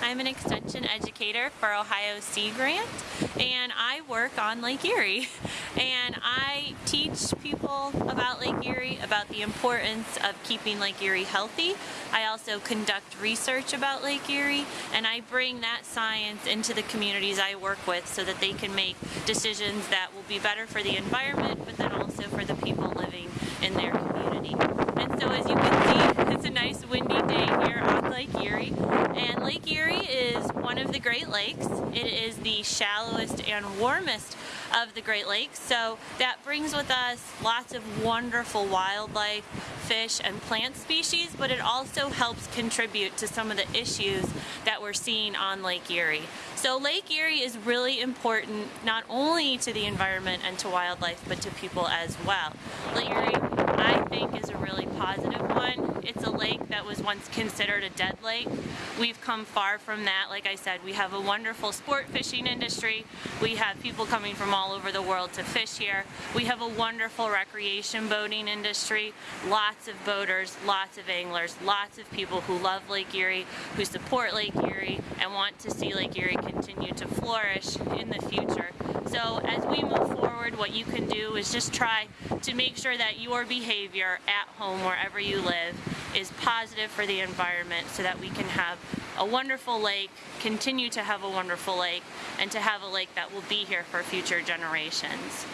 I'm an extension educator for Ohio Sea Grant and I work on Lake Erie and I teach people about Lake Erie, about the importance of keeping Lake Erie healthy. I also conduct research about Lake Erie and I bring that science into the communities I work with so that they can make decisions that will be better for the environment but then also for the people living in their community. And so as you can see, it's a nice windy day here on Lake Erie and Lake Erie is one of the Great Lakes. It is the shallowest and warmest of the Great Lakes. So that brings with us lots of wonderful wildlife, fish, and plant species, but it also helps contribute to some of the issues that we're seeing on Lake Erie. So Lake Erie is really important not only to the environment and to wildlife, but to people as well. Lake Erie, I think, is a really positive one. It's a lake that was once considered a dead lake. We've come far from that. Like I said, we have a wonderful sport fishing industry. We have people coming from all over the world to fish here. We have a wonderful recreation boating industry. Lots of boaters, lots of anglers, lots of people who love Lake Erie, who support Lake Erie, and want to see Lake Erie continue to flourish in the future. So as we move forward, what you can do is just try to make sure that your behavior at home, wherever you live, is positive for the environment so that we can have a wonderful lake, continue to have a wonderful lake, and to have a lake that will be here for future generations.